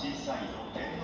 審査員シーサ